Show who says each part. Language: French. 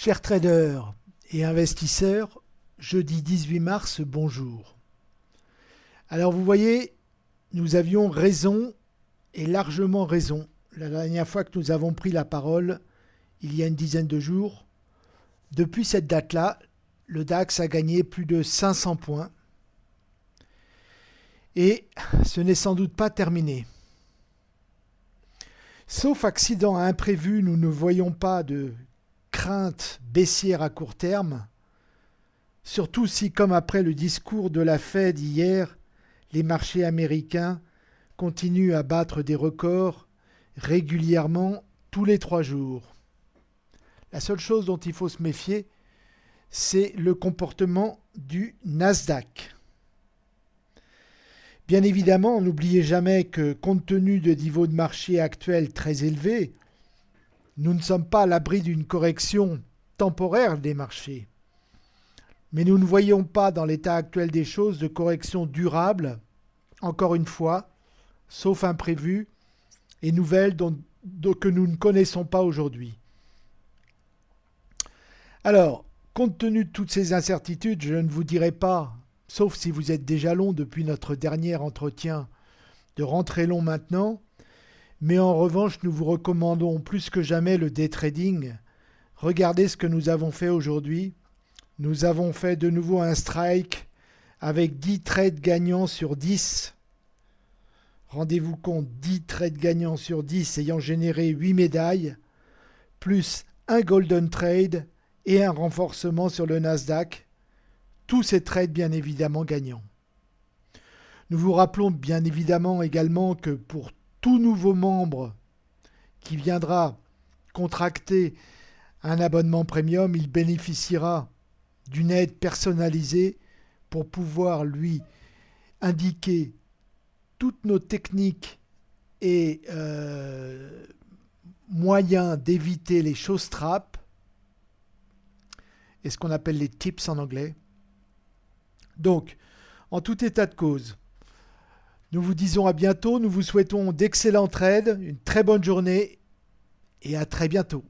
Speaker 1: Chers traders et investisseurs, jeudi 18 mars, bonjour. Alors vous voyez, nous avions raison et largement raison la dernière fois que nous avons pris la parole, il y a une dizaine de jours. Depuis cette date-là, le DAX a gagné plus de 500 points. Et ce n'est sans doute pas terminé. Sauf accident imprévu, nous ne voyons pas de crainte baissière à court terme, surtout si, comme après le discours de la Fed hier, les marchés américains continuent à battre des records régulièrement tous les trois jours. La seule chose dont il faut se méfier, c'est le comportement du Nasdaq. Bien évidemment, n'oubliez jamais que compte tenu de niveaux de marché actuels très élevés, nous ne sommes pas à l'abri d'une correction temporaire des marchés. Mais nous ne voyons pas dans l'état actuel des choses de correction durable, encore une fois, sauf imprévu et nouvelles que nous ne connaissons pas aujourd'hui. Alors, compte tenu de toutes ces incertitudes, je ne vous dirai pas, sauf si vous êtes déjà long depuis notre dernier entretien, de rentrer long maintenant, mais en revanche, nous vous recommandons plus que jamais le day trading. Regardez ce que nous avons fait aujourd'hui. Nous avons fait de nouveau un strike avec 10 trades gagnants sur 10. Rendez-vous compte, 10 trades gagnants sur 10 ayant généré 8 médailles, plus un golden trade et un renforcement sur le Nasdaq. Tous ces trades bien évidemment gagnants. Nous vous rappelons bien évidemment également que pour tout nouveau membre qui viendra contracter un abonnement premium, il bénéficiera d'une aide personnalisée pour pouvoir lui indiquer toutes nos techniques et euh, moyens d'éviter les choses trappes et ce qu'on appelle les tips en anglais. Donc, en tout état de cause, nous vous disons à bientôt, nous vous souhaitons d'excellents trades, une très bonne journée et à très bientôt.